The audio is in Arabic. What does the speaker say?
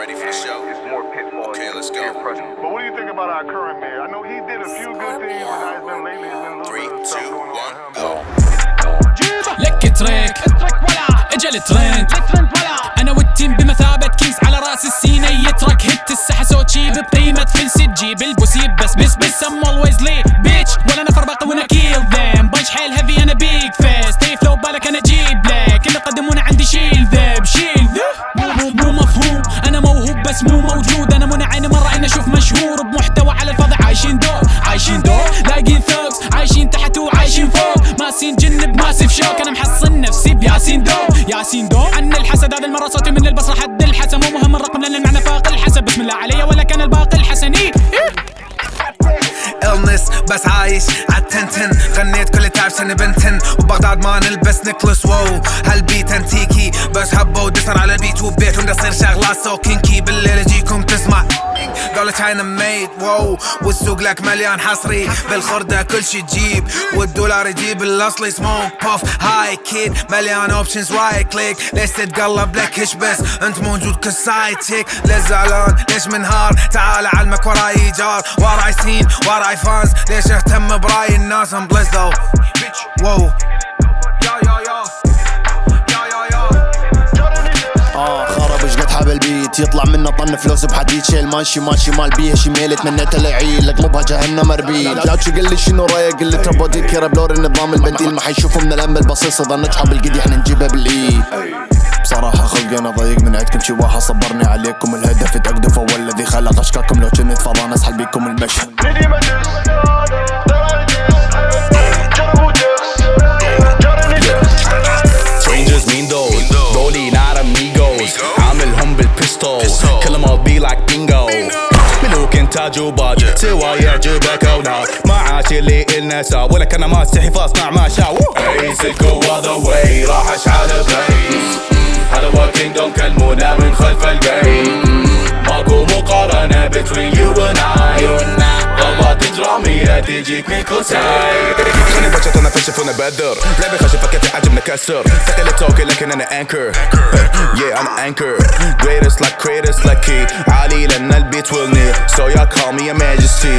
ready for the show? It's more pitfalls. Okay, let's go. But what do you think about our current mayor? I know he did a few good things, but now it's been lately, it's been a little Three, bit of stuff two, going one, go. لك تريك اجا الترند أنا والتيم بمثابة كينجز على راس السينة يترك هت الساحة سوتشي بقيمة فلس تجيب البوسيب بس بس بس ام اولويز لي بيتش ولا نفر باقي وأنا كيل ذيم بنش حيل هيفي أنا بيج فيس تيف لو بالك أنا أجيب لك اللي قدمونا عندي شيل ذيب شيل بس مو موجود. أنا منى عيني مرة إني أشوف مشهور بمحتوى على الفاضي عايشين دور عايشين دور. لاقين ثوكس عايشين تحت وعايشين فوق. ماسين جن بماسف شوك. أنا محصن نفسي بياسين دو ياسين دو عن الحسد هذا المرة صوتي من البصرة. حد الحسن مو مهم الرقم لأن المعنى فاق الحسب بسم الله علي ولا كان الباقي illness بس عايش عالتنتن غنيت كل تعب سنة بنتن. وبغداد ما نلبس نكلس واو. هالبيت انتيكي بس حبوا ودسر على البيت. وبيتهم ده يصير شغلات سو كينكي بالليل تسمع قالوا تشاينا ميد واو والسوق لك مليان حصري. بالخردة كل شي تجيب. والدولار يجيب الأصلي. سموك بوف هاي كيد مليان اوبشنز رايت كليك ليش تتقلب لك هش بس؟ أنت موجود كسايد تشيك ليش زعلان ليش منهار؟ تعال علمك وراي جار وراي سين وراي فانز ليش اهتم برأي الناس؟ ام بليز واو. إيش قد حبل بيت يطلع منه طن فلوس بحديد. شيل ماشي ماشي مال بيها شميل تمنيت العيل اقلبها جهنم اربيل. جاك قال لي شنو رأيك؟ قلت له بودي كيرا بلور النظام البديل ما حيشوفه من الام البصيص اذا نجحه بالقدي إحنا نجيبها بالايد بصراحة خلقي أنا ضيق من عندكم شي واحد صبرني عليكم. الهدف تقدف هو الذي خلق اشكالكم لو كنت فضان اسحل بيكم المشهد انتاج وباج سوا يعجبك أو لا. ما عاش اللي إلنا سا ولك أنا ما استحي فاصنع ما شاء أيس القوة ذا واي راح أشعل بليز هذا كينجدوم كلمونا من خلف الجيت ماكو you and I ضربات اجرامية تجيك من كل سايد خليني بشط انا فشف وانا بدر لعبي خشفة كيف عجبنا كسر ثقل التوكي لكن انا انكر yeah I'm anchor greatest like greatest like key عالي لان البيت will need so y'all call me a majesty